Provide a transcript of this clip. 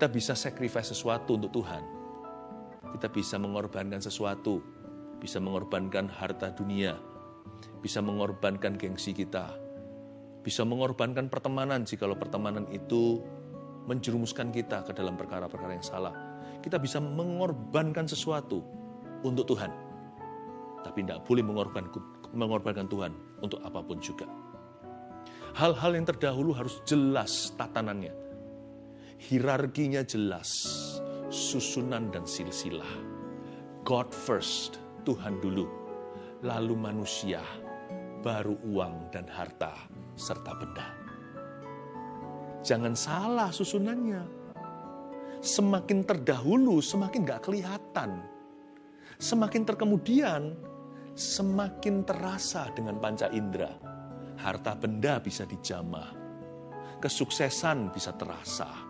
Kita bisa sacrifice sesuatu untuk Tuhan. Kita bisa mengorbankan sesuatu, bisa mengorbankan harta dunia, bisa mengorbankan gengsi kita, bisa mengorbankan pertemanan jikalau pertemanan itu menjerumuskan kita ke dalam perkara-perkara yang salah. Kita bisa mengorbankan sesuatu untuk Tuhan. Tapi tidak boleh mengorbankan, mengorbankan Tuhan untuk apa pun juga. Hal-hal yang terdahulu harus jelas tatanannya. Hierarkinya jelas, susunan dan silsilah. God first, Tuhan dulu. Lalu manusia, baru uang dan harta, serta benda. Jangan salah susunannya. Semakin terdahulu, semakin gak kelihatan. Semakin terkemudian, semakin terasa dengan panca indera. Harta benda bisa dijamah, kesuksesan bisa terasa,